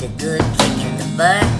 the good kick in the butt.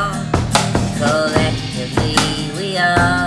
Yeah.